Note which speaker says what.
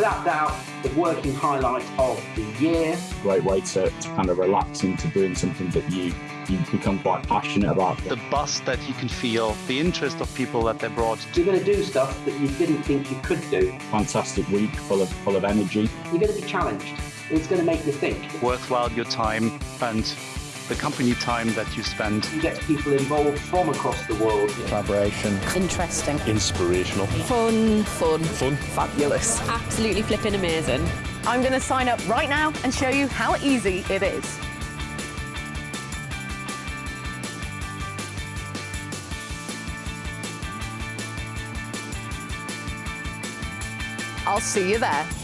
Speaker 1: without doubt, the working highlight of the year.
Speaker 2: Great way to, to kind of relax into doing something that you you become quite passionate about.
Speaker 3: The buzz that you can feel, the interest of people that they brought.
Speaker 1: You're going to do stuff that you didn't think you could do.
Speaker 2: Fantastic week, full of full of energy.
Speaker 1: You're going to be challenged. It's going to make you think.
Speaker 3: Worthwhile your time and the company time that you spend.
Speaker 1: You get people involved from across the world.
Speaker 4: Collaboration.
Speaker 5: Interesting.
Speaker 6: Inspirational.
Speaker 5: Fun. Fun.
Speaker 6: Fun.
Speaker 5: Fabulous.
Speaker 7: Absolutely flipping amazing.
Speaker 8: I'm going to sign up right now and show you how easy it is. I'll see you there.